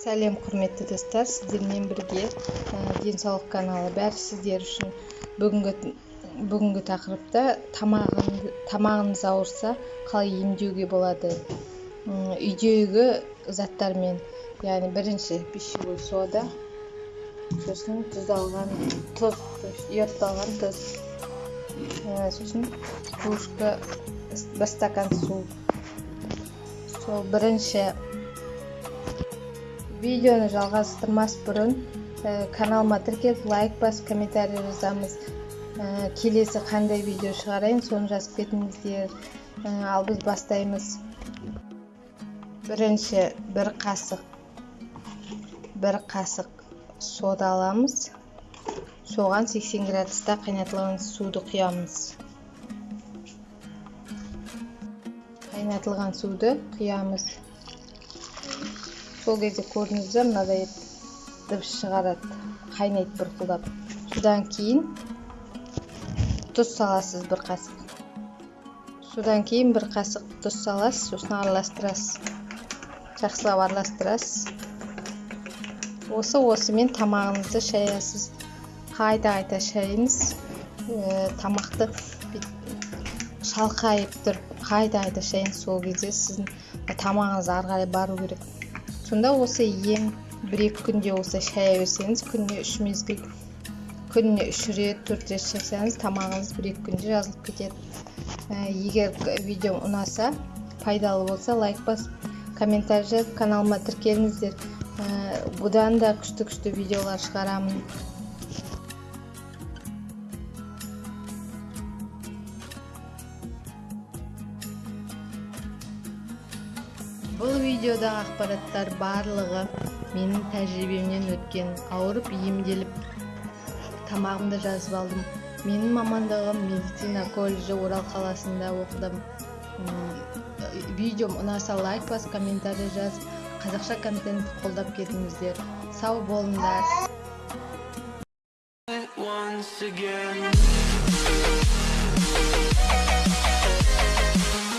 сәлем құрметті достар. Сіздермен бірге денсаулық каналы бәрі сіздер үшін бүгінгі бүгінгі тақырыпта тамағыңыз ауырса қалай емдеуге болады? Үйдегі заттармен яғни бірінші пищевой сода сосын тұздалған тұз йодталған тұз сосын кружка бір стакан су. Сол бірінші видеоны жалғастырмас бұрын ә, каналыма тіркеліп лайк басып комментарий жазамыз. Ә, келесі қандай видео шығарайын соны жазып кетіңіздер. Ә, ал біз бастаймыз. Бірінші бір қасық. Бір қасық сода аламыз. Соған 80 градуста қайнатылған суды құямыз. Қайнатылған суды құямыз. Сол кезде көрдіңіздер мынадай дыбыс шығарады қайнайды бұрқылдап содан кейін тұз саласыз бір қасық. Содан кейін бір қасық тұз саласыз сосын араластырасыз. Жақсылап араластырасыз. Осы осымен тамағыңызды шаясыз. Қайта қайта шайыңыз ә, тамақты шалқайып тұрып қайта қайта шайыңыз сол кезде сіздің тамағыңыз ары қарай бару керек. Сонда осы ем бір екі күнде осы шая берсеңіз күніне үш мезгіл күніне үш рет төрт рет шайсаңыз тамағыңыз бір екі күнде жазылып кетеді. Ә, егер видеом ұнаса пайдалы болса лайк басып комментарий жазып каналыма тіркеліңіздер. Ә, бұдан да күшті күшті видеолар шығарамын. Бұл видеодағы ақпараттар барлығы менің тәжірибемнен өткен. Ауырып емделіп тамағымды жазып алдым. Менің мамандығым медицина колледжі орал қаласында оқыдым. Видеом ұнаса лайк бас комментарий жазып қазақша контент қолдап кетіңіздер. Сау болыңдар.